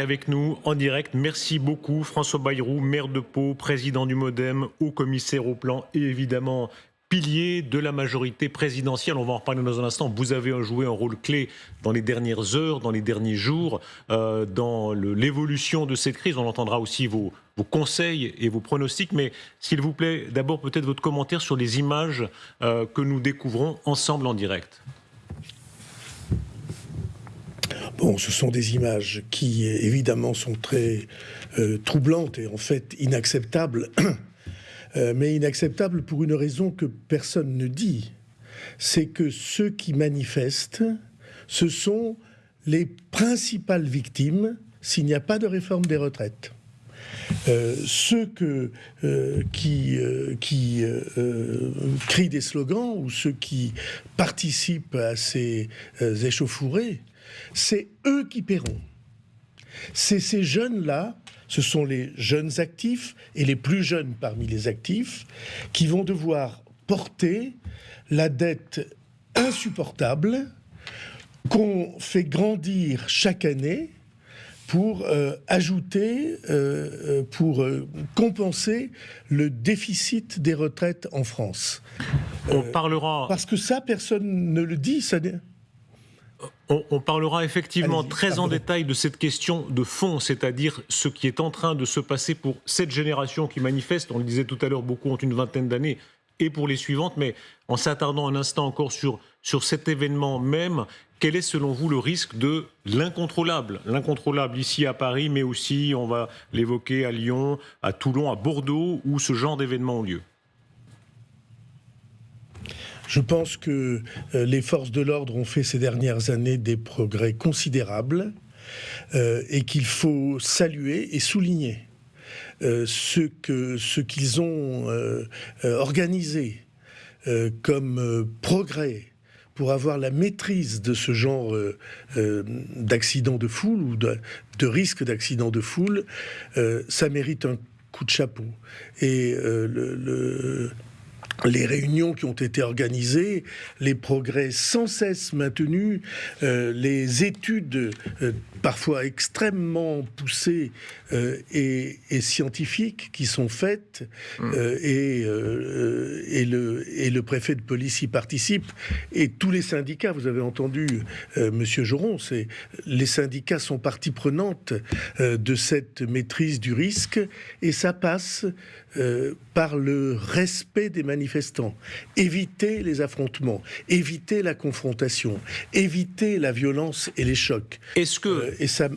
Avec nous en direct, merci beaucoup François Bayrou, maire de Pau, président du Modem, haut commissaire au plan et évidemment pilier de la majorité présidentielle. On va en reparler dans un instant. Vous avez joué un rôle clé dans les dernières heures, dans les derniers jours, euh, dans l'évolution de cette crise. On entendra aussi vos, conseils et vos pronostics. Mais s'il vous plaît, d'abord peut-être votre commentaire sur les images euh, que nous découvrons ensemble en direct. Bon, ce sont des images qui évidemment sont très euh, troublantes et en fait inacceptables, euh, mais inacceptables pour une raison que personne ne dit. C'est que ceux qui manifestent, ce sont les principales victimes s'il n'y a pas de réforme des retraites. Euh, ceux qui, qui crient des slogans ou ceux qui participent à ces échauffourées c'est eux qui paieront. C'est ces jeunes-là, ce sont les jeunes actifs et les plus jeunes parmi les actifs, qui vont devoir porter la dette insupportable qu'on fait grandir chaque année pour euh, ajouter, euh, euh, pour compenser le déficit des retraites en France. On parlera. Parce que ça, personne ne le dit. Ça, on, parlera effectivement très en détail de cette question de fond, c'est-à-dire ce qui est en train de se passer pour cette génération qui manifeste. On le disait tout à l'heure, beaucoup ont une vingtaine d'années, et pour les suivantes, mais en s'attardant un instant encore sur, sur cet événement même, quel est selon vous le risque de l'incontrôlable? L'incontrôlable ici à Paris, mais aussi, on va l'évoquer, à Lyon, à Toulon, à Bordeaux, où ce genre d'événements ont lieu? Je pense que euh, les forces de l'ordre ont fait ces dernières années des progrès considérables euh, et qu'il faut saluer et souligner euh, ce que ce qu'ils ont organisé comme progrès pour avoir la maîtrise de ce genre d'accident de foule ou de, de risque d'accident de foule, ça mérite un coup de chapeau. Et le, les réunions qui ont été organisées, les progrès sans cesse maintenus, euh, les études euh, parfois extrêmement poussées euh, et, scientifiques qui sont faites, mmh. et, et, le, et le préfet de police y participe, et tous les syndicats, vous avez entendu Monsieur Joron, les syndicats sont partie prenante de cette maîtrise du risque, et ça passe par le respect des manifestations éviter les affrontements, éviter la confrontation, éviter la violence et les chocs. Est-ce que euh, et ça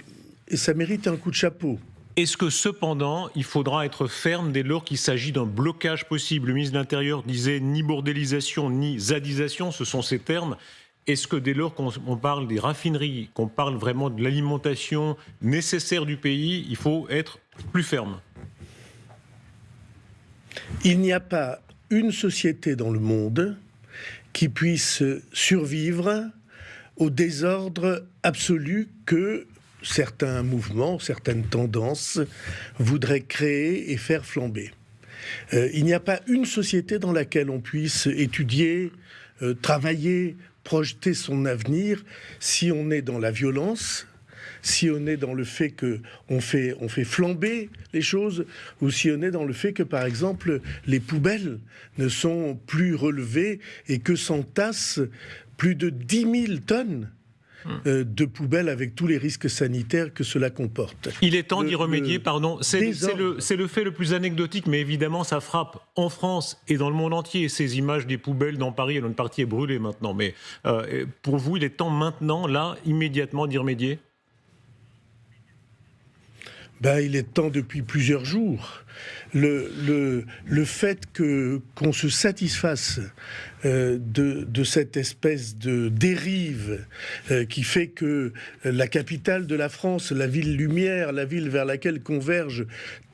et ça mérite un coup de chapeau. Est-ce que cependant, il faudra être ferme dès lors qu'il s'agit d'un blocage possible? Le ministre de l'Intérieur disait ni bordélisation ni zadisation, ce sont ces termes. Est-ce que dès lors qu'on parle des raffineries, qu'on parle vraiment de l'alimentation nécessaire du pays, il faut être plus ferme? Il n'y a pas une société dans le monde qui puisse survivre au désordre absolu que certains mouvements, certaines tendances voudraient créer et faire flamber. Euh, il n'y a pas une société dans laquelle on puisse étudier, euh, travailler, projeter son avenir si on est dans la violence, si on est dans le fait que on fait, on fait flamber les choses, ou si on est dans le fait que, par exemple, les poubelles ne sont plus relevées et que s'entassent plus de 10 000 tonnes euh, de poubelles avec tous les risques sanitaires que cela comporte. Il est temps d'y remédier, pardon. C'est le, le, fait le plus anecdotique, mais évidemment, ça frappe en France et dans le monde entier. Ces images des poubelles dans Paris, une partie est brûlée maintenant. Mais euh, pour vous, il est temps maintenant, là, immédiatement, d'y remédier? Ben, il est temps depuis plusieurs jours. Le, fait que qu'on se satisfasse euh, de, de, cette espèce de dérive euh, qui fait que la capitale de la France, la ville lumière, la ville vers laquelle convergent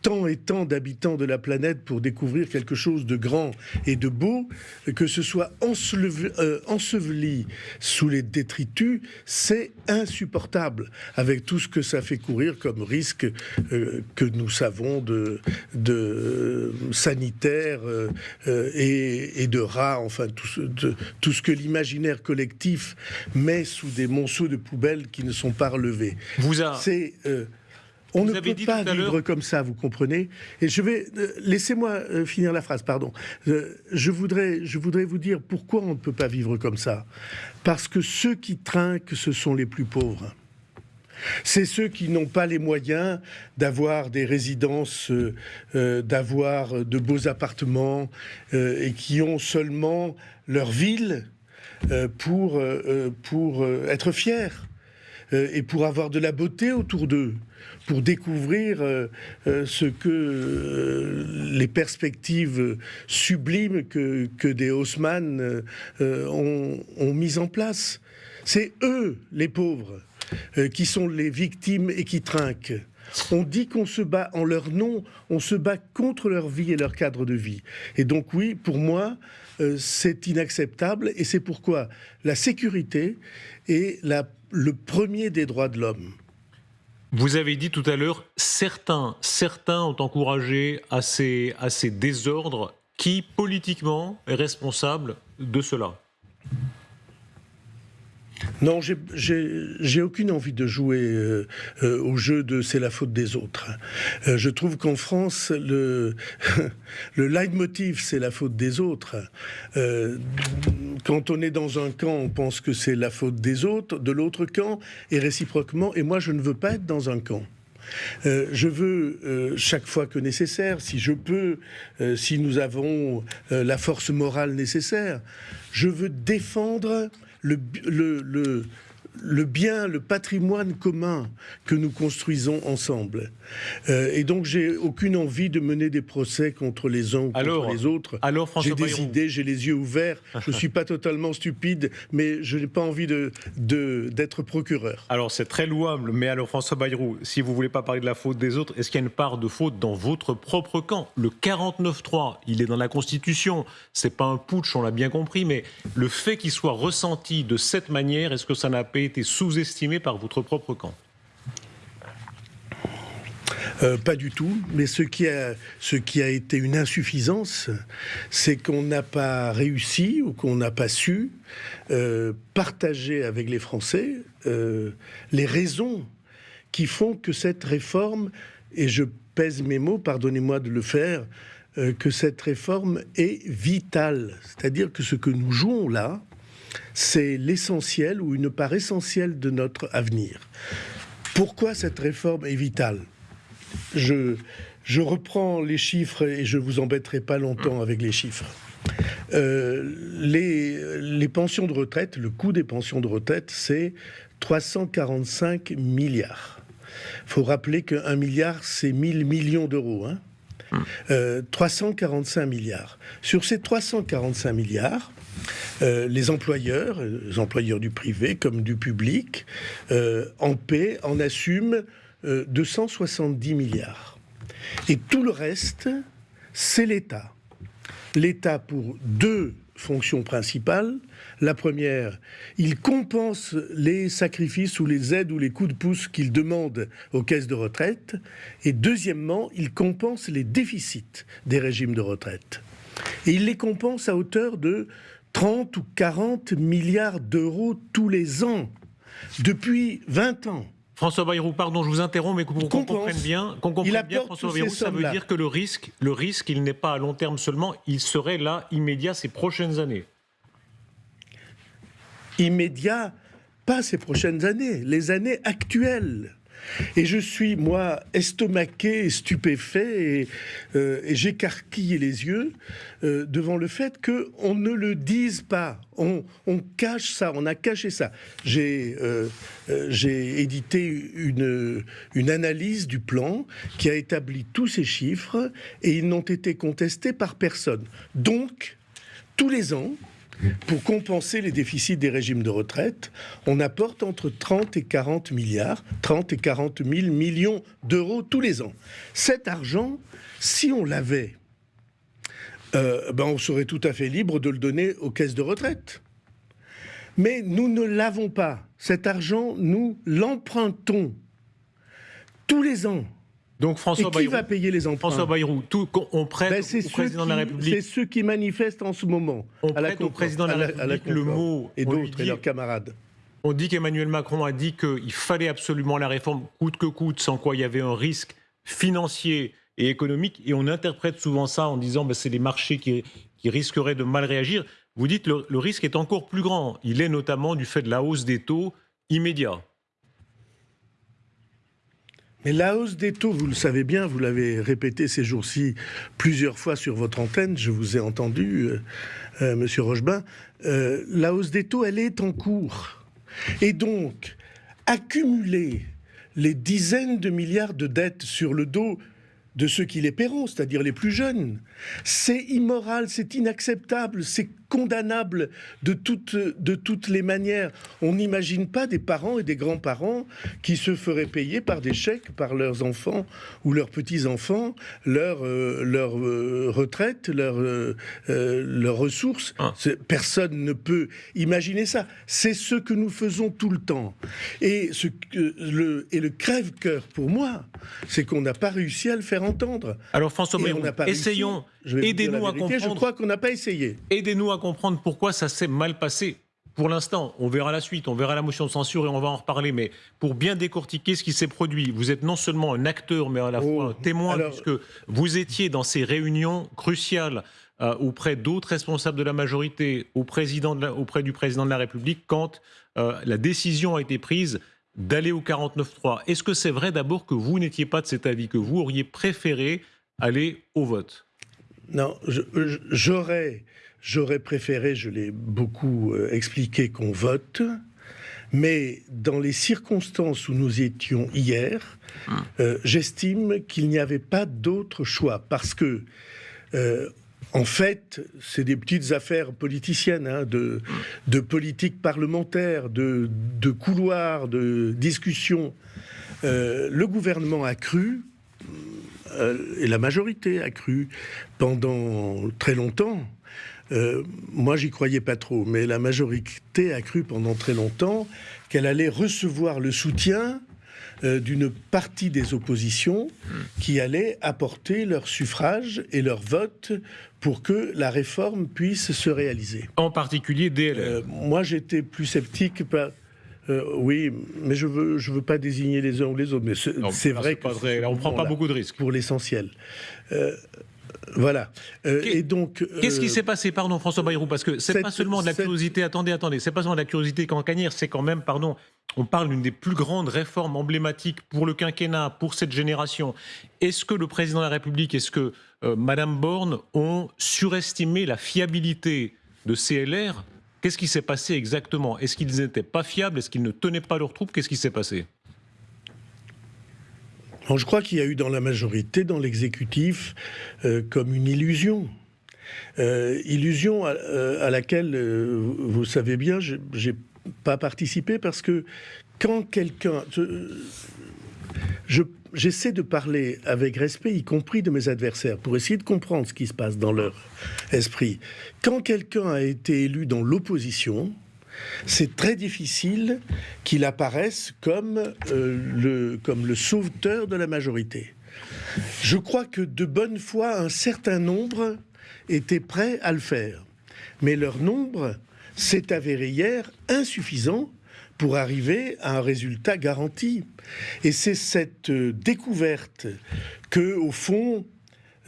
tant et tant d'habitants de la planète pour découvrir quelque chose de grand et de beau, que ce soit euh, enseveli, sous les détritus, c'est insupportable, avec tout ce que ça fait courir comme risque euh, que nous savons de, de sanitaire euh, et, de rats, enfin tout ce, tout ce que l'imaginaire collectif met sous des monceaux de poubelles qui ne sont pas relevés. Vous a... C'est On ne peut pas vivre comme ça, vous comprenez Et je vais euh, laissez-moi euh, finir la phrase, pardon. Euh, je voudrais, je voudrais vous dire pourquoi on ne peut pas vivre comme ça. Parce que ceux qui trinquent, ce sont les plus pauvres. C'est ceux qui n'ont pas les moyens d'avoir des résidences, d'avoir de beaux appartements et qui ont seulement leur ville pour, pour être fiers et pour avoir de la beauté autour d'eux pour découvrir euh, euh, ce que euh, les perspectives sublimes que, des Haussmann ont, ont mises en place. C'est eux, les pauvres, qui sont les victimes et qui trinquent. On dit qu'on se bat en leur nom, on se bat contre leur vie et leur cadre de vie. Et donc oui, pour moi, c'est inacceptable et c'est pourquoi la sécurité est le premier des droits de l'homme. Vous avez dit tout à l'heure, certains, certains ont encouragé à ces, à ces désordres. Qui, politiquement, est responsable de cela? Non, j'ai aucune envie de jouer euh, euh, au jeu de c'est la faute des autres. Euh, je trouve qu'en France, le, le leitmotiv c'est la faute des autres. quand on est dans un camp, on pense que c'est la faute des autres, de l'autre camp, et réciproquement. Et moi, je ne veux pas être dans un camp. je veux, chaque fois que nécessaire, si je peux, si nous avons la force morale nécessaire, je veux défendre le, le, le bien, le patrimoine commun que nous construisons ensemble. Euh, et donc, j'ai aucune envie de mener des procès contre les uns ou contre les autres. Alors, j'ai des idées, j'ai les yeux ouverts. je ne suis pas totalement stupide, mais je n'ai pas envie de, d'être procureur. Alors, c'est très louable. Mais alors, François Bayrou, si vous voulez pas parler de la faute des autres, est-ce qu'il y a une part de faute dans votre propre camp? Le 49-3, il est dans la Constitution. C'est pas un putsch, on l'a bien compris, mais le fait qu'il soit ressenti de cette manière, est-ce que ça n'a pas été sous-estimé par votre propre camp euh, pas du tout, mais ce qui a, ce qui a été une insuffisance, c'est qu'on n'a pas réussi ou qu'on n'a pas su euh, partager avec les Français euh, les raisons qui font que cette réforme, et je pèse mes mots, pardonnez-moi de le faire, que cette réforme est vitale. C'est-à-dire que ce que nous jouons là, c'est l'essentiel ou une part essentielle de notre avenir. Pourquoi cette réforme est vitale? Je, je reprends les chiffres et je vous embêterai pas longtemps avec les chiffres. Euh, les, les, pensions de retraite, le coût des pensions de retraite, c'est 345 milliards. Il faut rappeler qu'un milliard, c'est 1000 millions d'euros. Hein 345 euh, milliards. Sur ces 345 milliards, euh, les employeurs, les employeurs du privé comme du public, euh, en paient, en assument 270 milliards. Et tout le reste, c'est l'État. L'État pour deux fonctions principales. La première, il compense les sacrifices ou les aides ou les coups de pouce qu'il demande aux caisses de retraite. Et deuxièmement, il compense les déficits des régimes de retraite. Et il les compense à hauteur de 30 ou 40 milliards d'euros tous les ans, depuis 20 ans. François Bayrou, pardon, je vous interromps, mais qu'on comprenne bien, qu'on comprenne bien, François Bayrou, ça veut dire que le risque, le risque, il n'est pas à long terme seulement, il serait là immédiat ces prochaines années. Immédiat, pas ces prochaines années, les années actuelles. Et je suis, moi, estomaqué, stupéfait, et, euh, j'écarquille les yeux euh, devant le fait qu'on ne le dise pas. On, cache ça, on a caché ça. J'ai euh, édité une, une analyse du plan qui a établi tous ces chiffres, et ils n'ont été contestés par personne. Donc, tous les ans, pour compenser les déficits des régimes de retraite, on apporte entre 30 et 40 milliards, 30 et 40 000 millions d'euros tous les ans. Cet argent, si on l'avait, euh, ben on serait tout à fait libre de le donner aux caisses de retraite. Mais nous ne l'avons pas. Cet argent, nous l'empruntons tous les ans. Donc François qui va payer les emprunts François Bayrou, tout, on prête ben, au président de la République. C'est ceux qui manifestent en ce moment. On prête au président de la, République le mot et d'autres et leurs camarades. On dit qu'Emmanuel Macron a dit qu'il fallait absolument la réforme coûte que coûte, sans quoi il y avait un risque financier et économique. Et on interprète souvent ça en disant que ben, c'est les marchés qui, risqueraient de mal réagir. Vous dites que le risque est encore plus grand. Il est notamment du fait de la hausse des taux immédiats. Mais la hausse des taux, vous le savez bien, vous l'avez répété ces jours-ci plusieurs fois sur votre antenne, je vous ai entendu, euh, euh, Monsieur Rochebain, euh, la hausse des taux, elle est en cours. Et donc, accumuler les dizaines de milliards de dettes sur le dos de ceux qui les paieront, c'est-à-dire les plus jeunes. C'est immoral, c'est inacceptable, c'est condamnable de toutes, de toutes les manières. On n'imagine pas des parents et des grands-parents qui se feraient payer par des chèques par leurs enfants ou leurs petits-enfants leur, euh, leur euh, retraite, euh, leurs ressources. Ah. Personne ne peut imaginer ça. C'est ce que nous faisons tout le temps. Et, ce, le, et le crève-cœur pour moi, c'est qu'on n'a pas réussi à le faire entendre. Alors François Bayrou, essayons, aidez-nous à comprendre. Je crois qu'on n'a pas essayé. Aidez-nous à comprendre pourquoi ça s'est mal passé. Pour l'instant, on verra la suite, on verra la motion de censure et on va en reparler. Mais pour bien décortiquer ce qui s'est produit, vous êtes non seulement un acteur, mais à la fois oh, un témoin, puisque vous étiez dans ces réunions cruciales euh, auprès d'autres responsables de la majorité, au président auprès du président de la République, quand euh, la décision a été prise d'aller au 49-3. Est-ce que c'est vrai d'abord que vous n'étiez pas de cet avis, que vous auriez préféré aller au vote? Non, j'aurais, j'aurais préféré, je l'ai beaucoup euh, expliqué, qu'on vote. Mais dans les circonstances où nous étions hier, hum. euh, j'estime qu'il n'y avait pas d'autre choix parce que euh, en fait, c'est des petites affaires politiciennes, hein, de, politique parlementaire, de, de couloirs, de discussions. Euh, le gouvernement a cru, et la majorité a cru, pendant très longtemps. Euh, moi, j'y croyais pas trop, mais la majorité a cru pendant très longtemps qu'elle allait recevoir le soutien euh, d'une partie des oppositions qui allaient apporter leur suffrage et leur vote pour que la réforme puisse se réaliser. En particulier DLR. Euh, moi, j'étais plus sceptique. Euh, oui, mais je veux, je veux pas désigner les uns ou les autres. Mais c'est vrai que vrai. on prend pas beaucoup de risques pour l'essentiel. Voilà. et donc, qu'est-ce qui s'est passé, pardon, François Bayrou, parce que c'est pas seulement de la curiosité. Attendez, attendez, c'est pas seulement de la curiosité qu'en c'est quand même, pardon, on parle d'une des plus grandes réformes emblématiques pour le quinquennat, pour cette génération. Est-ce que le président de la République, est-ce que euh, Madame Borne ont surestimé la fiabilité de CLR Qu'est-ce qui s'est passé exactement? Est-ce qu'ils n'étaient pas fiables? Est-ce qu'ils ne tenaient pas leurs troupes Qu'est-ce qui s'est passé? Je crois qu'il y a eu dans la majorité, dans l'exécutif, euh, comme une illusion. Euh, illusion à, laquelle, vous savez bien, j'ai pas participer parce que quand quelqu'un... j'essaie de parler avec respect, y compris de mes adversaires, pour essayer de comprendre ce qui se passe dans leur esprit. Quand quelqu'un a été élu dans l'opposition, c'est très difficile qu'il apparaisse comme, euh, le, comme le sauveteur de la majorité. Je crois que de bonne foi, un certain nombre étaient prêts à le faire. Mais leur nombre s'est avéré hier insuffisant pour arriver à un résultat garanti. Et c'est cette euh, découverte que, au fond,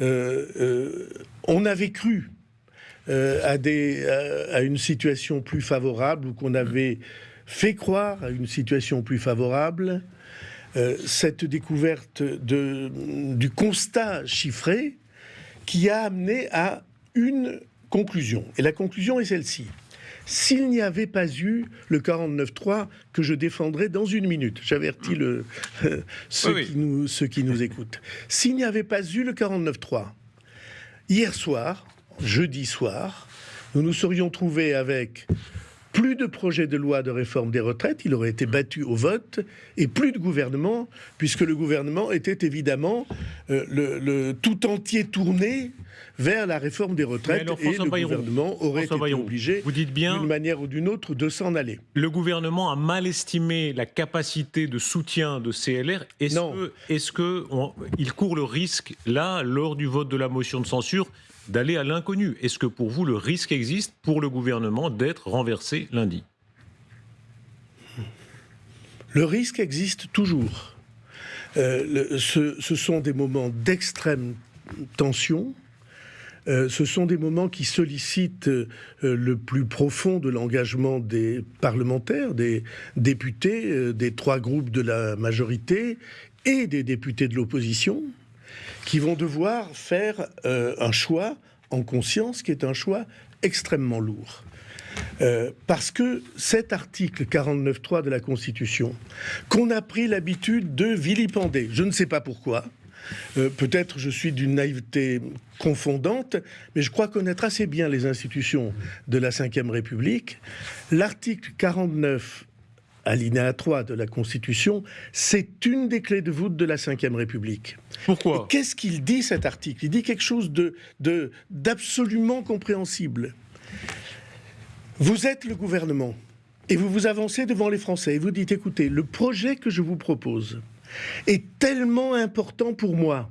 euh, euh, on avait cru à, une situation plus favorable ou qu'on avait fait croire à une situation plus favorable. cette découverte du constat chiffré qui a amené à une conclusion. Et la conclusion est celle-ci. S'il n'y avait pas eu le 49.3 que je défendrai dans une minute, j'avertis le, ceux, Qui nous, ceux qui nous écoutent, s'il n'y avait pas eu le 49.3, hier soir, jeudi soir, nous nous serions trouvés avec plus de projets de loi de réforme des retraites, il aurait été battu au vote, et plus de gouvernement, puisque le gouvernement était évidemment euh, le, tout entier tourné vers la réforme des retraites, et le gouvernement aurait été obligé, d'une manière ou d'une autre, de s'en aller. Le gouvernement a mal estimé la capacité de soutien de CLR. Est-ce qu'il court le risque, là, lors du vote de la motion de censure, d'aller à l'inconnu. Est-ce que pour vous, le risque existe pour le gouvernement d'être renversé lundi? Le risque existe toujours. Euh, ce, sont des moments d'extrême tension. Euh, ce sont des moments qui sollicitent euh, le plus profond de l'engagement des parlementaires, des députés, des trois groupes de la majorité et des députés de l'opposition, qui vont devoir faire un choix en conscience qui est un choix extrêmement lourd. Euh, parce que cet article 49.3 de la Constitution, qu'on a pris l'habitude de vilipender, je ne sais pas pourquoi, euh, peut-être je suis d'une naïveté confondante, mais je crois connaître assez bien les institutions de la Ve République. L'article 49 alinéa 3 de la Constitution, c'est une des clés de voûte de la Ve République. Pourquoi? Qu'est-ce qu'il dit cet article? Il dit quelque chose d'absolument de, compréhensible. Vous êtes le gouvernement et vous vous avancez devant les Français et vous dites écoutez, le projet que je vous propose est tellement important pour moi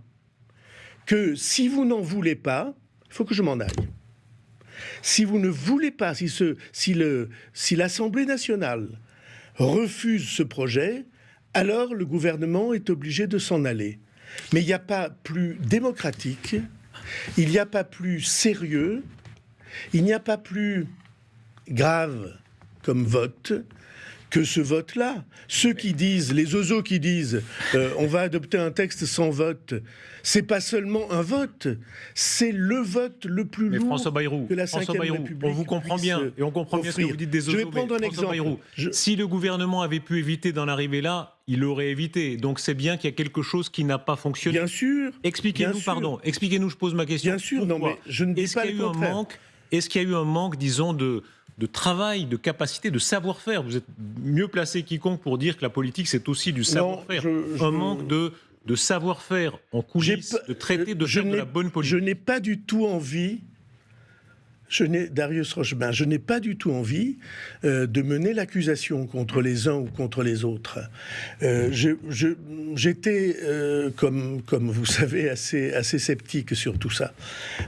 que si vous n'en voulez pas, il faut que je m'en aille. Si vous ne voulez pas, si, ce, si, le, si l'Assemblée nationale refuse ce projet, alors le gouvernement est obligé de s'en aller. Mais il n'y a pas plus démocratique, il n'y a pas plus sérieux, il n'y a pas plus grave comme vote que ce vote-là. Ceux qui disent, les oiseaux qui disent, euh, on va adopter un texte sans vote, c'est pas seulement un vote, c'est le vote le plus lourd François Bayrou, que la François Bayrou, On vous comprend bien et on comprend bien ce que vous dites des oiseaux. Je vais prendre un exemple. Si le gouvernement avait pu éviter d'en arriver là, il l'aurait évité. Donc c'est bien qu'il y a quelque chose qui n'a pas fonctionné. Bien sûr. Expliquez-nous, pardon. Expliquez-nous. Je pose ma question. Bien sûr. Non, mais je ne dis pas. Est-ce qu'il y a eu un manque, disons, de de travail, de capacité, de savoir-faire. Vous êtes mieux placé quiconque pour dire que la politique, c'est aussi du savoir-faire. Un manque de, de savoir-faire en coulisses, de traiter de faire de la bonne politique. Je n'ai pas du tout envie je n'ai, Darius Rochebain, je n'ai pas du tout envie euh, de mener l'accusation contre les uns ou contre les autres. Euh, j'étais, euh, comme, comme vous savez, assez, assez sceptique sur tout ça.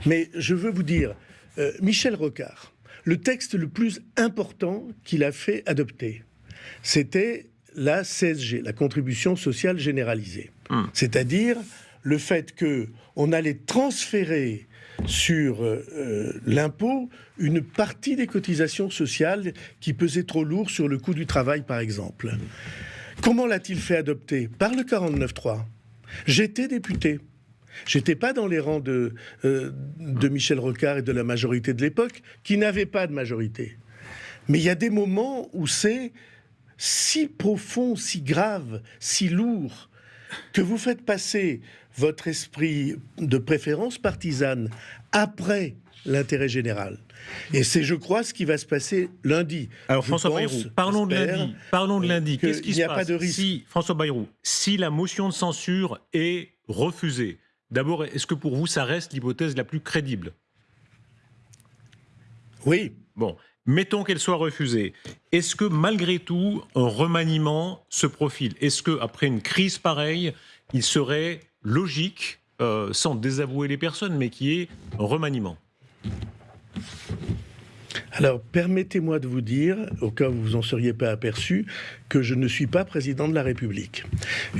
Mais je veux vous dire, Michel Rocard, le texte le plus important qu'il a fait adopter, c'était la CSG, la contribution sociale généralisée. Hmm. C'est-à-dire le fait que on allait transférer sur euh, l'impôt une partie des cotisations sociales qui pesaient trop lourd sur le coût du travail, par exemple. Comment l'a-t-il fait adopter? Par le 49.3. J'étais député. J'étais pas dans les rangs de, euh, de Michel Rocard et de la majorité de l'époque, qui n'avaient pas de majorité. Mais il y a des moments où c'est si profond, si grave, si lourd, que vous faites passer votre esprit de préférence partisane après l'intérêt général. Et c'est, je crois, ce qui va se passer lundi. Alors, François Bayrou, parlons de lundi. Parlons de lundi. Qu'est-ce qui se passe pas de risque. si, François Bayrou, si la motion de censure est refusée, D'abord, est-ce que pour vous, ça reste l'hypothèse la plus crédible? Oui. Bon, mettons qu'elle soit refusée. Est-ce que malgré tout, un remaniement se profile? Est-ce qu'après une crise pareille, il serait logique, euh, sans désavouer les personnes, mais qui est un remaniement? Alors, permettez-moi de vous dire, au cas où vous en seriez pas aperçu, que je ne suis pas président de la République.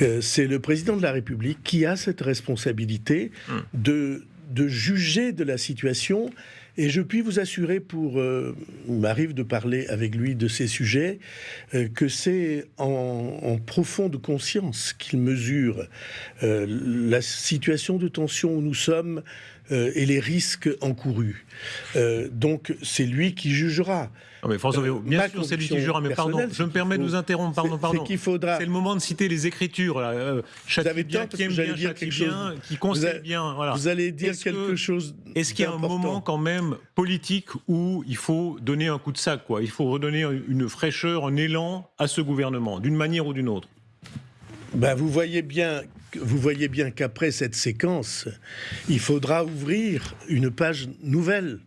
Euh, c'est le président de la République qui a cette responsabilité hum. de, de juger de la situation et je puis vous assurer, pour euh, il m'arrive de parler avec lui de ces sujets, euh, que c'est en, profonde conscience qu'il mesure la situation de tension où nous sommes euh, et les risques encourus. Euh, donc c'est lui qui jugera. mais François bien sûr, c'est lui qui jugera, mais pardon, je me permets de vous interrompre, pardon, pardon. C'est faudra... le moment de citer les Écritures. Là. Euh, vous avez bien, qui aime bien, dire quelque chose. qui conseille bien. Voilà. Vous allez dire quelque chose. Est-ce qu'il y a un moment quand même politique où il faut donner un coup de sac, quoi? Il faut redonner une fraîcheur, un élan à ce gouvernement, d'une manière ou d'une autre? Ben, vous voyez bien vous voyez bien qu'après cette séquence, il faudra ouvrir une page nouvelle.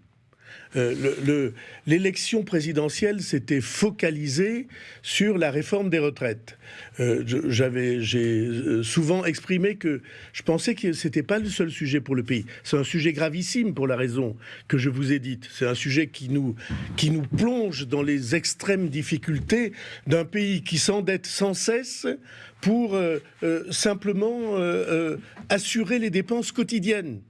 euh, l'élection présidentielle s'était focalisée sur la réforme des retraites. Euh, j'ai euh, souvent exprimé que je pensais que c'était pas le seul sujet pour le pays. C'est un sujet gravissime pour la raison que je vous ai dite. C'est un sujet qui nous, qui nous plonge dans les extrêmes difficultés d'un pays qui s'endette sans cesse pour simplement assurer les dépenses quotidiennes.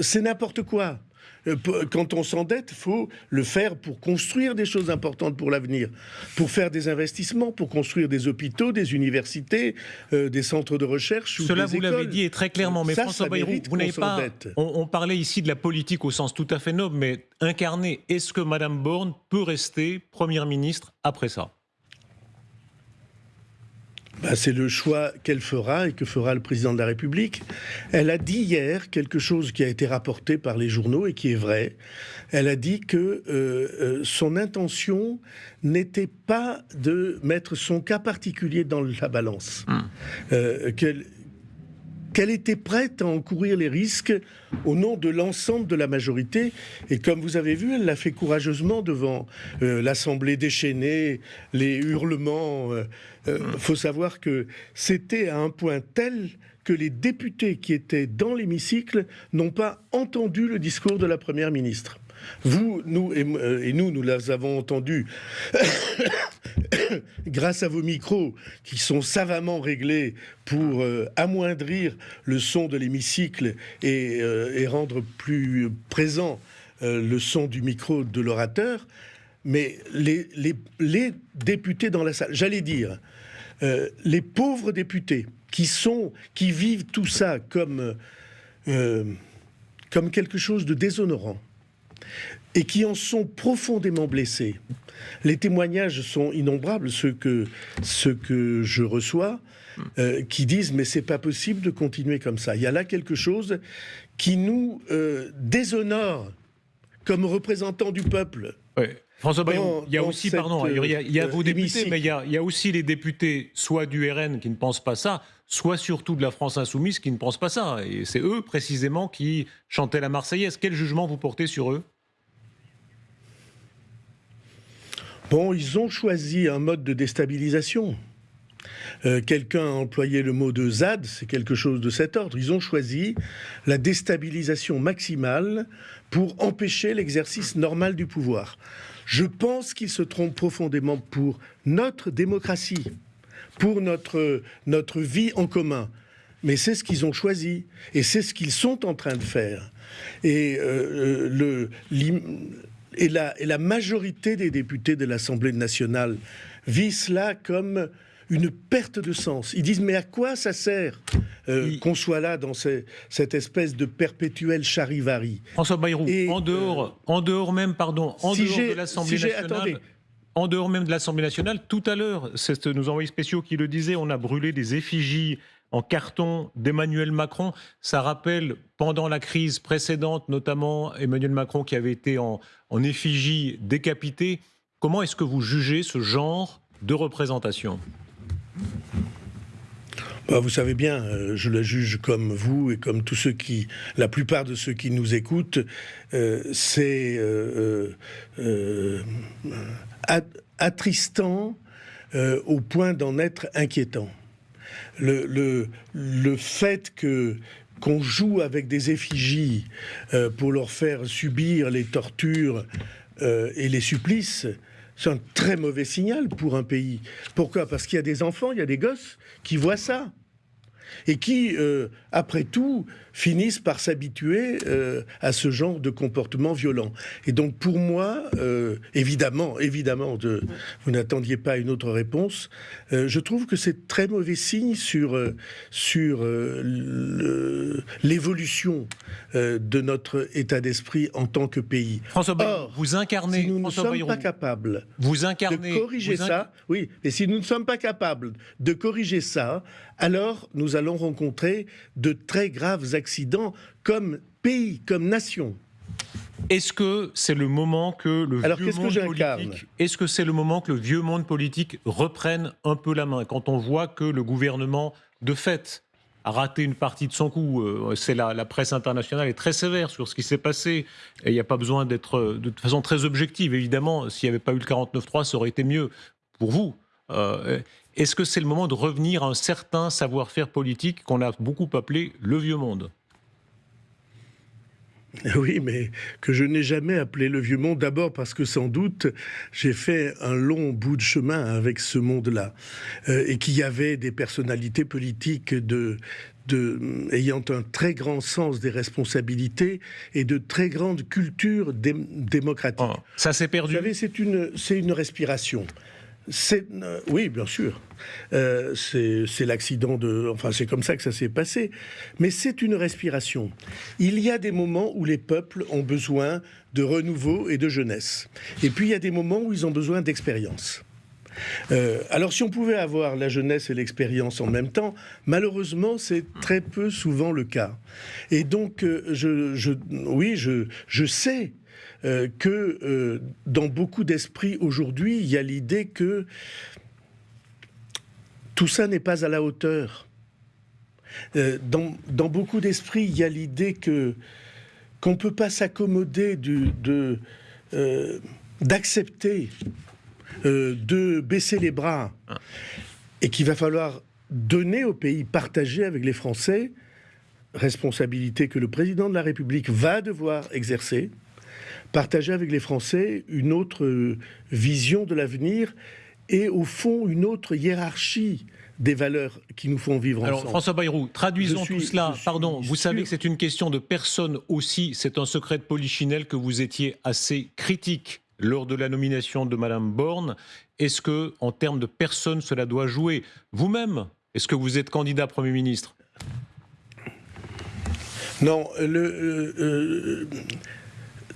C'est n'importe quoi. Euh, quand on s'endette, il faut le faire pour construire des choses importantes pour l'avenir, pour faire des investissements, pour construire des hôpitaux, des universités, euh, des centres de recherche. Cela, vous l'avez dit et très clairement, mais François Bayrou, vous n'avez pas. On, parlait ici de la politique au sens tout à fait noble, mais incarné, est-ce que Madame Borne peut rester Première ministre après ça? Bah, c'est le choix qu'elle fera et que fera le président de la République. Elle a dit hier quelque chose qui a été rapporté par les journaux et qui est vrai. Elle a dit que euh, euh, son intention n'était pas de mettre son cas particulier dans la balance. Hum. Euh, qu'elle était prête à encourir les risques au nom de l'ensemble de la majorité. Et comme vous avez vu, elle l'a fait courageusement devant euh, l'Assemblée déchaînée, les hurlements. Euh, euh, faut savoir que c'était à un point tel que les députés qui étaient dans l'hémicycle n'ont pas entendu le discours de la Première ministre. Vous, nous et, nous, nous les avons entendus grâce à vos micros qui sont savamment réglés pour euh, amoindrir le son de l'hémicycle et, euh, rendre plus présent euh, le son du micro de l'orateur, mais les, députés dans la salle, j'allais dire, les pauvres députés qui sont, qui vivent tout ça comme, comme quelque chose de déshonorant, et qui en sont profondément blessés. Les témoignages sont innombrables, ceux que, que je reçois, euh, qui disent mais c'est pas possible de continuer comme ça. Il y a là quelque chose qui nous euh, déshonore comme représentants du peuple. François Bayon, il y a aussi, pardon, il y a, vos euh, députés, mais il y a, il y a, aussi les députés, soit du RN qui ne pensent pas ça, soit surtout de la France insoumise qui ne pensent pas ça. Et c'est eux précisément qui chantaient la Marseillaise. Quel jugement vous portez sur eux? Bon, ils ont choisi un mode de déstabilisation. Euh, quelqu'un a employé le mot de ZAD, c'est quelque chose de cet ordre. Ils ont choisi la déstabilisation maximale pour empêcher l'exercice normal du pouvoir. Je pense qu'ils se trompent profondément pour notre démocratie, pour notre, notre vie en commun. Mais c'est ce qu'ils ont choisi et c'est ce qu'ils sont en train de faire. Et euh, et la majorité des députés de l'Assemblée nationale vit cela comme une perte de sens. Ils disent mais à quoi ça sert euh, qu'on soit là dans cette espèce de perpétuel charivari? François Bayrou, en dehors, euh, en dehors même, pardon, en dehors de l'Assemblée nationale. En dehors même de l'Assemblée nationale, tout à l'heure, c'est nos envoyés spéciaux qui le disaient, on a brûlé des effigies en carton d'Emmanuel Macron. Ça rappelle, pendant la crise précédente, notamment Emmanuel Macron qui avait été en, effigie décapité. Comment est-ce que vous jugez ce genre de représentation? Bah, vous savez bien, euh, je le juge comme vous et comme tous ceux qui, la plupart de ceux qui nous écoutent, euh, c'est euh, attristant au point d'en être inquiétant. Le, fait que qu'on joue avec des effigies pour leur faire subir les tortures et les supplices, c'est un très mauvais signal pour un pays. Pourquoi? Parce qu'il y a des enfants, il y a des gosses qui voient ça et qui, euh, après tout, finissent par s'habituer euh, à ce genre de comportement violent. Et donc, pour moi, euh, évidemment, évidemment, de, vous n'attendiez pas une autre réponse, je trouve que c'est très mauvais signe sur, sur l'évolution de notre état d'esprit en tant que pays. François Or, vous incarnez. Si nous ne sommes pas capables vous incarnez, de corriger ça, oui, et si nous ne sommes pas capables de corriger ça, alors nous allons rencontrer de très graves accidents comme pays, comme nation. Est-ce que c'est le moment que le vieux monde politique, est-ce que c'est le moment que le vieux monde politique reprenne un peu la main? Quand on voit que le gouvernement, de fait, raté une partie de son coup. Euh, c'est la, la, presse internationale est très sévère sur ce qui s'est passé. Et il n'y a pas besoin d'être de façon très objective. Évidemment, s'il n'y avait pas eu le 49-3, ça aurait été mieux pour vous. Euh, est-ce que c'est le moment de revenir à un certain savoir-faire politique qu'on a beaucoup appelé le vieux monde? Oui, mais que je n'ai jamais appelé le vieux monde, d'abord parce que sans doute j'ai fait un long bout de chemin avec ce monde-là, euh, et qu'il y avait des personnalités politiques de, de, ayant un très grand sens des responsabilités et de très grande culture démocratique. Oh, ça s'est perdu? Vous savez, c'est une, une respiration. Euh, oui, bien sûr. Euh, c'est l'accident de. Enfin, c'est comme ça que ça s'est passé. Mais c'est une respiration. Il y a des moments où les peuples ont besoin de renouveau et de jeunesse. Et puis, il y a des moments où ils ont besoin d'expérience. Euh, alors, si on pouvait avoir la jeunesse et l'expérience en même temps, malheureusement, c'est très peu souvent le cas. Et donc, je, je, oui, je, je sais euh, que euh, dans beaucoup d'esprits aujourd'hui, il y a l'idée que tout ça n'est pas à la hauteur. Euh, dans, beaucoup d'esprits, il y a l'idée que qu'on ne peut pas s'accommoder de d'accepter, de baisser les bras, et qu'il va falloir donner au pays, partager avec les Français, responsabilité que le président de la République va devoir exercer, partager avec les Français une autre euh, vision de l'avenir et au fond une autre hiérarchie des valeurs qui nous font vivre ensemble. Alors François Bayrou, traduisons tout cela. Pardon, vous savez que c'est une question de personne aussi. C'est un secret de Polichinelle que vous étiez assez critique lors de la nomination de Madame Borne. Est-ce que, en termes de personne, cela doit jouer? Vous-même, est-ce que vous êtes candidat Premier ministre? Non, le, euh, euh,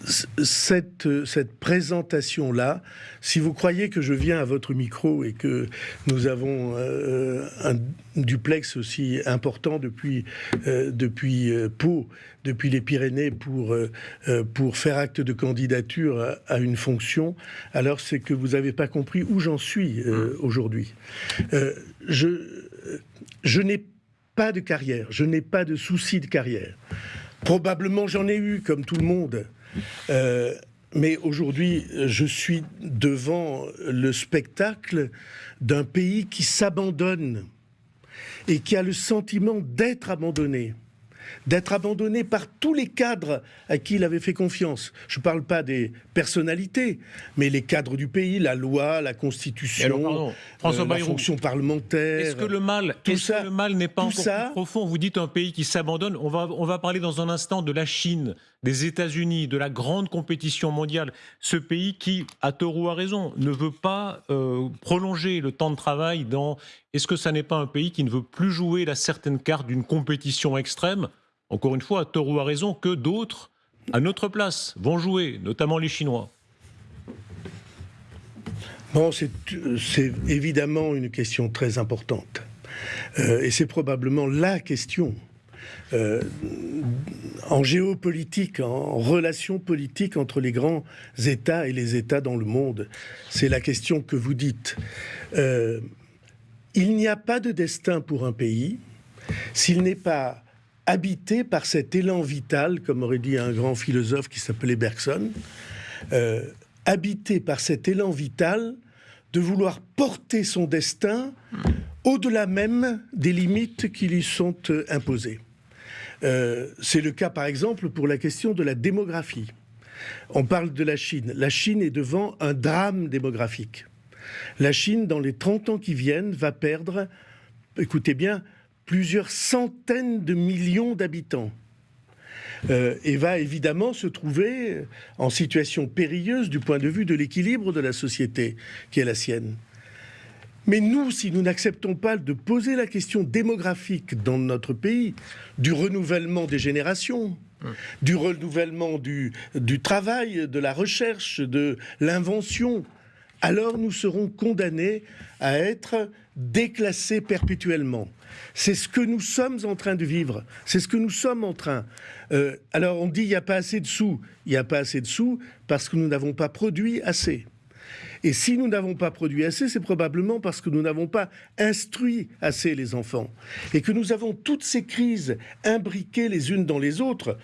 cette, cette présentation-là, si vous croyez que je viens à votre micro et que nous avons euh, un duplex aussi important depuis, euh, depuis euh, Pau, depuis les Pyrénées, pour, pour faire acte de candidature à, à une fonction, alors c'est que vous n'avez pas compris où j'en suis aujourd'hui. je je n'ai pas de carrière, je n'ai pas de souci de carrière. Probablement j'en ai eu, comme tout le monde. Euh, mais aujourd'hui, je suis devant le spectacle d'un pays qui s'abandonne et qui a le sentiment d'être abandonné d'être abandonné par tous les cadres à qui il avait fait confiance. Je ne parle pas des personnalités, mais les cadres du pays, la loi, la constitution, euh, la fonction parlementaire. Est-ce que le mal, tout ça, le mal n'est pas encore plus profond? Vous dites un pays qui s'abandonne. On va, on va parler dans un instant de la Chine, des États-Unis, de la grande compétition mondiale. Ce pays qui, à tort ou à raison, ne veut pas euh, prolonger le temps de travail dans. Est-ce que ça n'est pas un pays qui ne veut plus jouer la certaine carte d'une compétition extrême? Encore une fois, à tort ou à raison, que d'autres, à notre place, vont jouer, notamment les Chinois c'est évidemment une question très importante. Euh, et c'est probablement la question euh, en géopolitique, en relation politique entre les grands États et les États dans le monde. C'est la question que vous dites. Euh, il n'y a pas de destin pour un pays s'il n'est pas habité par cet élan vital, comme aurait dit un grand philosophe qui s'appelait Bergson, euh, habité par cet élan vital de vouloir porter son destin au-delà même des limites qui lui sont imposées. Euh, c'est le cas par exemple pour la question de la démographie. On parle de la Chine. La Chine est devant un drame démographique. La Chine, dans les 30 ans qui viennent, va perdre, écoutez bien, plusieurs centaines de millions d'habitants. Euh, et va évidemment se trouver en situation périlleuse du point de vue de l'équilibre de la société qui est la sienne. Mais nous, si nous n'acceptons pas de poser la question démographique dans notre pays, du renouvellement des générations, du renouvellement du, du travail, de la recherche, de l'invention, alors nous serons condamnés à être déclassés perpétuellement. C'est ce que nous sommes en train de vivre. C'est ce que nous sommes en train. Euh, alors on dit il n'y a pas assez de sous. Il n'y a pas assez de sous parce que nous n'avons pas produit assez. Et si nous n'avons pas produit assez, c'est probablement parce que nous n'avons pas instruit assez les enfants. Et que nous avons toutes ces crises imbriquées les unes dans les autres,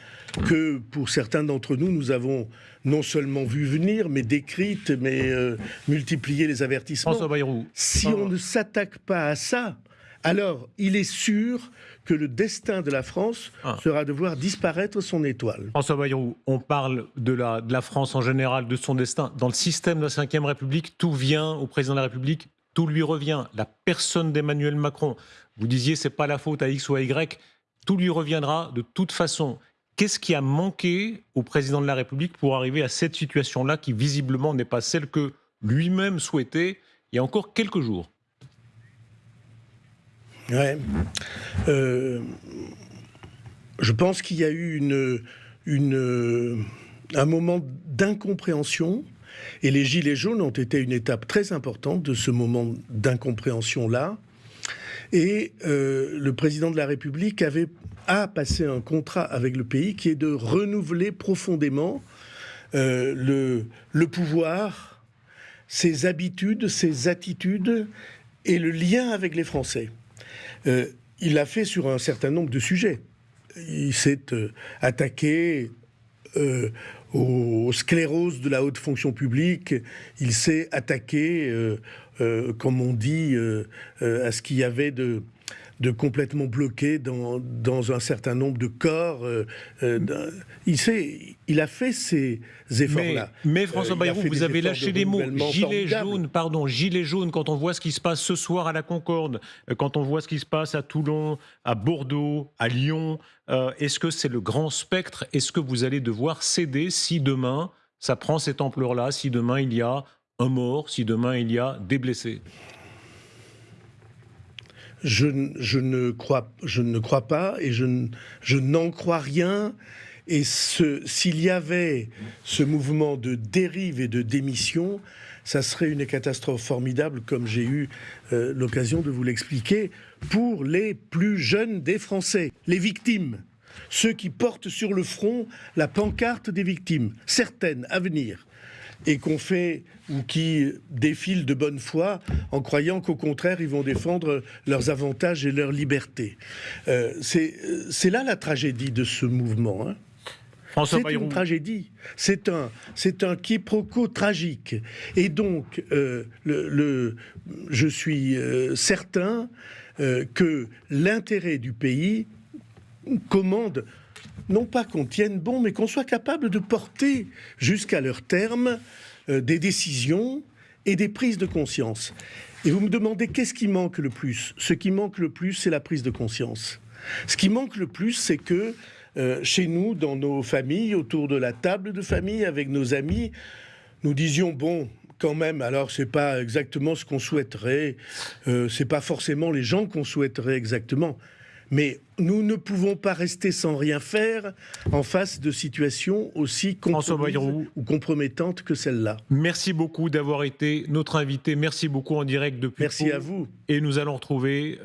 que pour certains d'entre nous, nous avons non seulement vu venir, mais décrites, mais euh, multiplié les avertissements. François Bayrou. Si on ne s'attaque pas à ça, alors il est sûr que le destin de la France Ah. sera de voir disparaître son étoile. François Bayrou, on parle de la, de la France en général, de son destin. Dans le système de la Ve République, tout vient au président de la République, tout lui revient. La personne d'Emmanuel Macron, vous disiez, c'est pas la faute à X ou à Y, tout lui reviendra de toute façon. Qu'est-ce qui a manqué au président de la République pour arriver à cette situation-là qui visiblement n'est pas celle que lui-même souhaitait il y a encore quelques jours? Ouais. Euh, je pense qu'il y a eu une, une, un moment d'incompréhension. Et les Gilets jaunes ont été une étape très importante de ce moment d'incompréhension-là. Et euh, le président de la République avait, a passé un contrat avec le pays qui est de renouveler profondément euh, le, le pouvoir, ses habitudes, ses attitudes et le lien avec les Français. Euh, il l'a fait sur un certain nombre de sujets. Il s'est euh, attaqué euh, aux scléroses de la haute fonction publique. Il s'est attaqué, euh, comme on dit, euh, euh, à ce qu'il y avait de, de complètement bloqué dans, dans un certain nombre de corps. euh, euh, il, a fait ces efforts-là. mais François Euh, Bayrou, vous des avez lâché de les mots. formidables. jaunes, pardon, gilets jaunes, quand on voit ce qui se passe ce soir à la Concorde, euh, quand on voit ce qui se passe à Toulon, à Bordeaux, à Lyon, euh, est-ce que c'est le grand spectre? Est-ce que vous allez devoir céder si demain ça prend cette ampleur-là, si demain il y a un mort, si demain il y a des blessés. Je, ne crois, pas et je, n'en crois rien. Et s'il y avait ce mouvement de dérive et de démission, ça serait une catastrophe formidable, comme j'ai eu euh, l'occasion de vous l'expliquer, pour les plus jeunes des Français, les victimes, ceux qui portent sur le front la pancarte des victimes, certaines à venir et qu'on fait ou qui défilent de bonne foi en croyant qu'au contraire ils vont défendre leurs avantages et leur liberté. Euh, c'est là la tragédie de ce mouvement. hein. C'est une tragédie. C'est un, c'est un quiproquo tragique. Et donc, euh, le, le- je suis euh, certain euh, que l'intérêt du pays commande non pas qu'on tienne bon, mais qu'on soit capable de porter jusqu'à leur terme euh, des décisions et des prises de conscience. Et vous me demandez qu'est-ce qui manque le plus? Ce qui manque le plus, c'est la prise de conscience. Ce qui manque le plus, c'est que euh, chez nous, dans nos familles, autour de la table de famille, avec nos amis, nous disions bon. Quand même, alors c'est pas exactement ce qu'on souhaiterait, euh, c'est pas forcément les gens qu'on souhaiterait exactement, mais nous ne pouvons pas rester sans rien faire en face de situations aussi ou compromettantes que celle-là. merci beaucoup d'avoir été notre invité. Merci beaucoup en direct depuis Merci Pau. à vous. Et nous allons retrouver